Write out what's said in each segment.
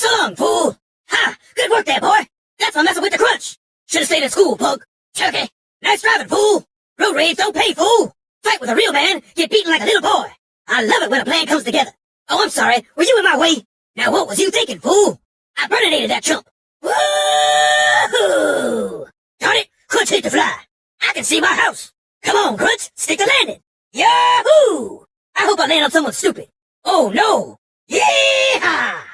So long, fool! Ha! Good work there, boy! That's for messing with the crunch! Should've stayed in school, pug! Turkey! Nice driving, fool! Road rage don't pay, fool! Fight with a real man, get beaten like a little boy! I love it when a plan comes together! Oh, I'm sorry, were you in my way? Now what was you thinking, fool? I burninated that chump! Woohoo! Darn it, Crunch hit the fly! I can see my house! Come on, Crunch, stick the landing! Yahoo! I hope I land on someone stupid. Oh no! Yeehaw!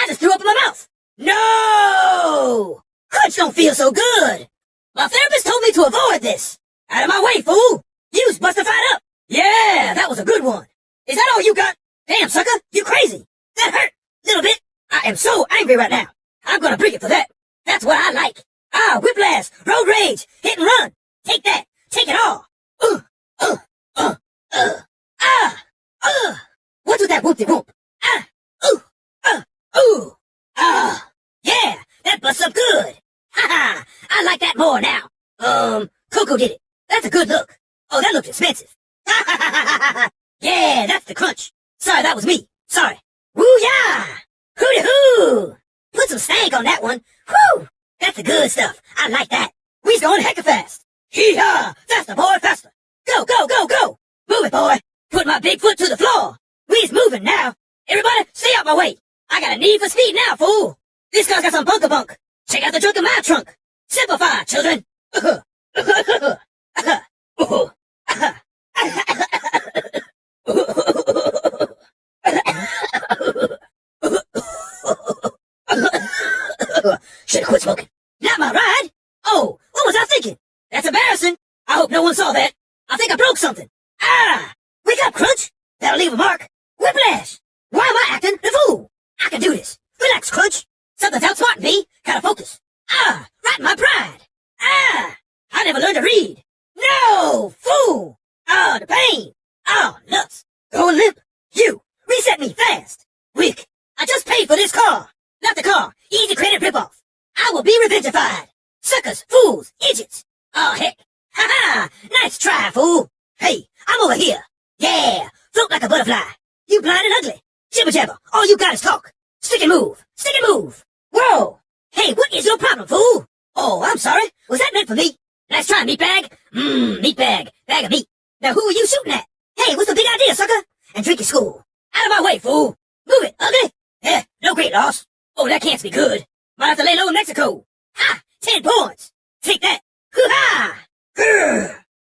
I just threw up in my mouth! No! Crunch don't feel so good! My therapist told me to avoid this! Out of my way, fool! Use Bustified Up! Yeah, that was a good one! Is that all you got? Damn, sucker, you crazy! That hurt! Little bit! I am so angry right now! I'm gonna bring it for that! That's what I like! Ah, whiplash! Road rage! Hit and run! Take that! Take it all! Uh, uh, uh, uh, ah! Uh! What's with that whoop-de-whoop? Ah! Ooh! Uh! Ooh! Ah! Yeah! That busts up good! Ha ha! I like that more now! Did it. That's a good look. Oh, that looks expensive. Yeah, that's the crunch. Sorry, that was me. Sorry. Woo-yah! Hooty-hoo! Put some stank on that one. Whew! That's the good stuff. I like that. We's going hecka fast. Hee-haw! Faster, boy, faster. Go, go, go, go! Move it, boy. Put my big foot to the floor. We's moving now. Everybody, stay out my way. I got a need for speed now, fool. This car's got some bunker bunk. Check out the trunk of my trunk. Simplify, children. Uh-huh. Should've quit smoking. Not my ride. Oh, what was I thinking? That's embarrassing. I hope no one saw that. I think I broke something. Ah! Wake up, Crunch. That'll leave a mark. Whiplash. Why am I acting the fool? I can do this. Relax, Crunch. Something's outsmarting me. Gotta focus. Ah! Right in my pride. Ah! I never learned to read. No! Fool! Ah, the pain. Ah, nuts. Going limp. You. Reset me fast. Wick. I just paid for this car. Not the car. Easy credit ripoff. I will be revengified. Suckers, fools, idiots. Oh, heck. Ha ha! Nice try, fool. Hey, I'm over here. Yeah, float like a butterfly. You blind and ugly. Jibber jabber, all you got is talk. Stick and move, stick and move. Whoa! Hey, what is your problem, fool? Oh, I'm sorry. Was that meant for me? Nice try, meatbag. Mmm, meatbag. Bag Bag of meat. Now who are you shooting at? Hey, what's the big idea, sucker? And drink your school. Out of my way, fool. Move it, ugly. Eh, no great loss. Oh, that can't be good. Might have to lay low in Mexico. Ha! Ten points. Take that. Hoo-ha!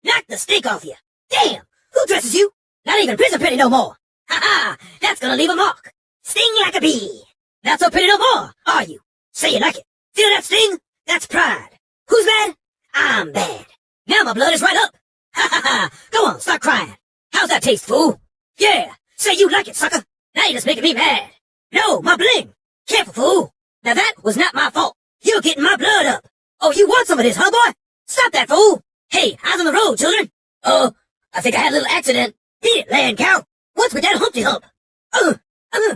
Knock the stink off you. Damn! Who dresses you? Not even prison pretty no more. Ha-ha! That's gonna leave a mark. Sting like a bee. Not so pretty no more, are you? Say you like it. Feel that sting? That's pride. Who's bad? I'm bad. Now my blood is right up. Ha ha ha! Go on, start crying. How's that taste, fool? Yeah, say you like it, sucker. Now you're just making me mad. No, my bling. Careful, fool. Now that was not my fault. You're getting my blood up. Oh, you want some of this, huh, boy? Stop that, fool. Hey, eyes on the road, children. Oh, I think I had a little accident. Beat it, land cow. What's with that Humpty Hump? Uh, uh,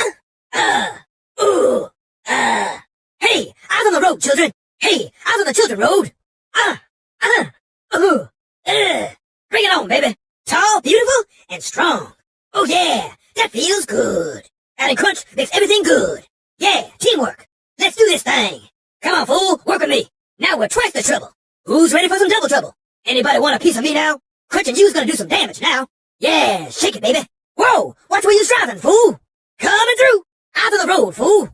uh, uh, ooh, uh. Hey, eyes on the road, children. Hey, eyes on the children road. Uh, uh, uh. Bring it on, baby. Tall, beautiful, and strong. Oh yeah, that feels good. Adding crunch makes everything good. Yeah, teamwork. Let's do this thing. Come on, fool, work with me. Now we're twice the trouble. Who's ready for some double trouble? Anybody want a piece of me now? Crunch and you's gonna do some damage now. Yeah, shake it, baby. Whoa, watch where you're driving, fool. Coming through. Out of the road, fool.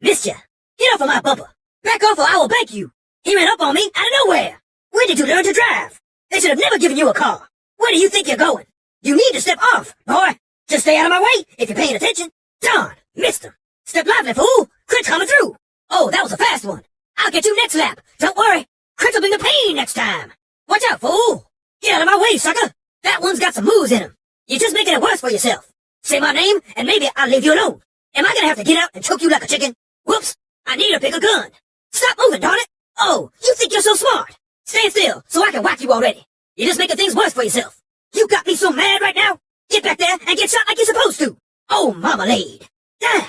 Missed ya. Get off of my bumper. Back off or I will bank you. He ran up on me out of nowhere. Where did you learn to drive? They should have never given you a car. Where do you think you're going? You need to step off, boy. Just stay out of my way if you're paying attention. Darn, missed him. Step lively, fool. Crunch coming through. Oh, that was a fast one. I'll get you next lap. Don't worry. Crunch will bring the pain next time. Watch out, fool. Get out of my way, sucker. That one's got some moves in him. You're just making it worse for yourself. Say my name, and maybe I'll leave you alone. Am I gonna have to get out and choke you like a chicken? Whoops. I need to pick a gun. Stop moving, darn it. Oh, you think you're so smart. Stand still, so I can whack you already. You're just making things worse for yourself. You got me so mad right now. Get back there and get shot like you're supposed to. Oh, marmalade. Dang.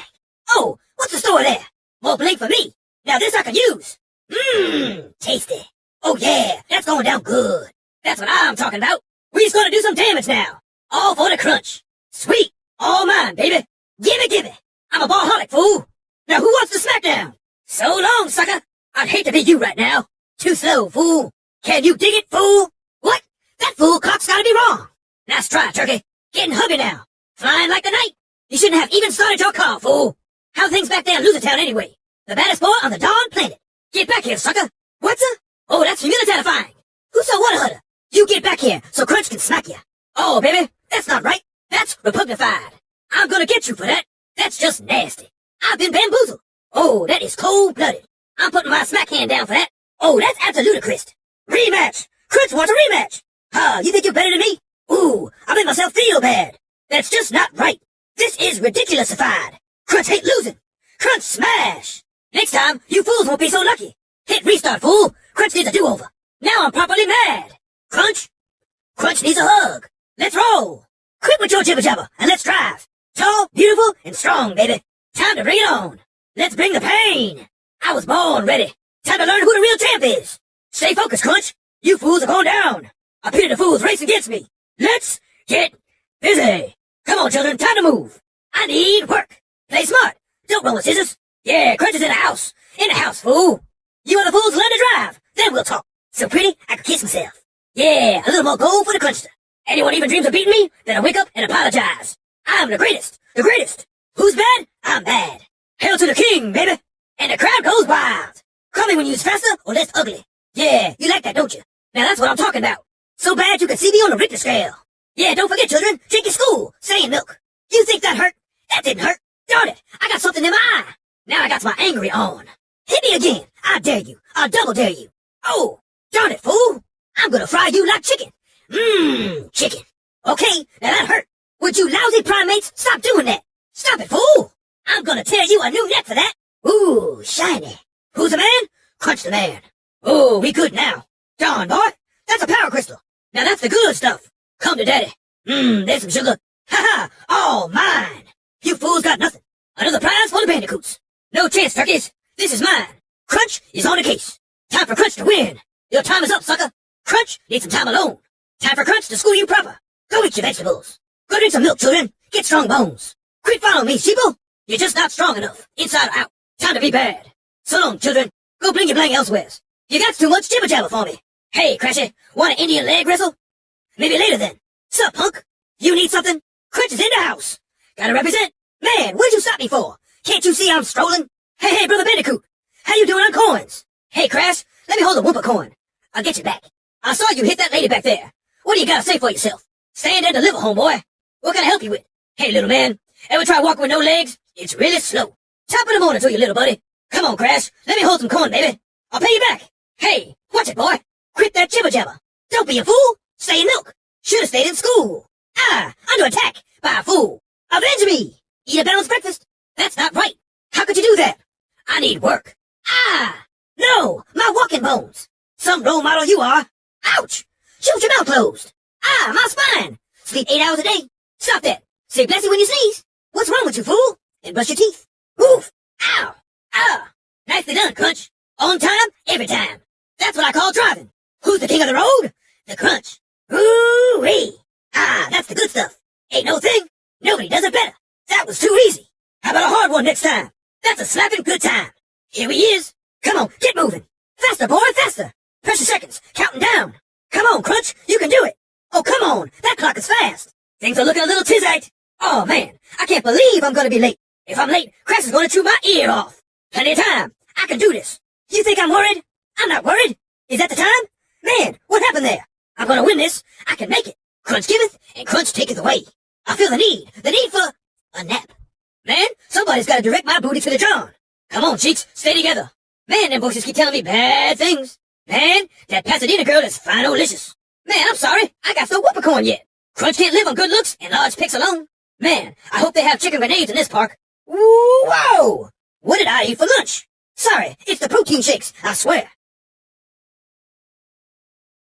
Oh, what's the story there? More blink for me. Now this I can use. Mmm, tasty. Oh yeah, that's going down good. That's what I'm talking about. We's gonna do some damage now. All for the crunch. Sweet. All mine, baby. Gimme, gimme. I'm a ballholic, fool. Now who wants the smackdown? So long, sucker. I'd hate to be you right now. Too slow, fool. Can you dig it, fool? What? That fool cock's gotta be wrong. Nice try, turkey. Getting hungry now. Flying like the night. You shouldn't have even started your car, fool. How things back there in Losertown anyway? The baddest boy on the darn planet. Get back here, sucker. What's a? Oh, that's humilitifying. Who saw what hutter? You get back here so Crunch can smack you. Oh, baby, that's not right. That's repugnified. I'm gonna get you for that. That's just nasty. I've been bamboozled. Oh, that is cold-blooded. I'm putting my smack hand down for that. Oh, that's absolute ludicrous. Rematch! Crunch wants a rematch! Huh, you think you're better than me? Ooh, I made myself feel bad. That's just not right. This is ridiculousified. Crunch hate losing. Crunch smash! Next time, you fools won't be so lucky. Hit restart, fool. Crunch needs a do-over. Now I'm properly mad. Crunch? Crunch needs a hug. Let's roll. Quit with your jibber jabber and let's drive. Tall, beautiful, and strong, baby. Time to bring it on. Let's bring the pain. I was born ready. Time to learn who the real champ is. Stay focused, Crunch. You fools are going down. I pity the fools racing against me. Let's get busy. Come on, children, time to move. I need work. Play smart. Don't roll with scissors. Yeah, Crunch is in the house. In the house, fool. You other fools learn to drive. Then we'll talk. So pretty, I could kiss myself. Yeah, a little more gold for the Crunchster. Anyone even dreams of beating me, then I wake up and apologize. I'm the greatest. The greatest. Who's bad? I'm bad. Hail to the king, baby. And the crowd goes wild. Call me when you's faster or less ugly. Yeah, you like that, don't you? Now that's what I'm talking about. So bad you can see me on the Richter scale. Yeah, don't forget, children, drink your school, stay in milk. You think that hurt? That didn't hurt. Darn it, I got something in my eye. Now I got my angry on. Hit me again. I dare you. I'll double dare you. Oh, darn it, fool. I'm gonna fry you like chicken. Mmm, chicken. Okay, now that hurt. Would you lousy primates stop doing that? Stop it, fool. I'm gonna tear you a new neck for that. Ooh, shiny. Who's the man? Crunch the man. Oh, we good now. Darn, boy. That's a power crystal. Now that's the good stuff. Come to daddy. Mmm, there's some sugar. Ha ha, all mine. You fools got nothing. Another prize for the bandicoots. No chance, turkeys. This is mine. Crunch is on the case. Time for Crunch to win. Your time is up, sucker. Crunch needs some time alone. Time for Crunch to school you proper. Go eat your vegetables. Go drink some milk, children. Get strong bones. Quit following me, sheeple. You're just not strong enough, inside or out. Be bad. So long, children. Go bling your blang elsewheres. You got too much jibber jabber for me. Hey, Crashy, want an Indian leg wrestle? Maybe later then. Sup, punk? You need something? Crunch is in the house. Gotta represent. Man, what'd you stop me for? Can't you see I'm strolling? Hey, hey, Brother Bandicoot. How you doing on coins? Hey, Crash, let me hold a Wumpa coin. I'll get you back. I saw you hit that lady back there. What do you gotta say for yourself? Stand and deliver, homeboy. What can I help you with? Hey, little man, ever try walking with no legs? It's really slow. Top of the morning to you, little buddy. Come on, Crash. Let me hold some corn, baby. I'll pay you back. Hey, watch it, boy. Quit that jibber jabber. Don't be a fool. Stay in milk. Should have stayed in school. Ah, under attack by a fool. Avenge me. Eat a balanced breakfast. That's not right. How could you do that? I need work. Ah, no, my walking bones. Some role model you are. Ouch. Shoot your mouth closed. Ah, my spine. Sleep eight hours a day. Stop that. Say bless you when you sneeze. What's wrong with you, fool? And brush your teeth. Oof. Ow. Ah. Nicely done, Crunch. On time, every time. That's what I call driving. Who's the king of the road? The Crunch. Ooh-wee. Ah, that's the good stuff. Ain't no thing. Nobody does it better. That was too easy. How about a hard one next time? That's a slapping good time. Here he is. Come on, get moving. Faster, boy, faster. Pressure seconds, counting down. Come on, Crunch, you can do it. Oh, come on, that clock is fast. Things are looking a little tizite. Oh, man, I can't believe I'm gonna be late. If I'm late, Crash is gonna chew my ear off. Plenty of time. I can do this. You think I'm worried? I'm not worried. Is that the time? Man, what happened there? I'm gonna win this. I can make it. Crunch giveth, and Crunch taketh away. I feel the need, the need for a nap. Man, somebody's gotta direct my booty to the John. Come on, cheeks, stay together. Man, them voices keep telling me bad things. Man, that Pasadena girl is fine-olicious. Man, I'm sorry, I got no Wumpa coin yet. Crunch can't live on good looks and large pics alone. Man, I hope they have chicken grenades in this park. Whoa! What did I eat for lunch? Sorry, it's the protein shakes, I swear.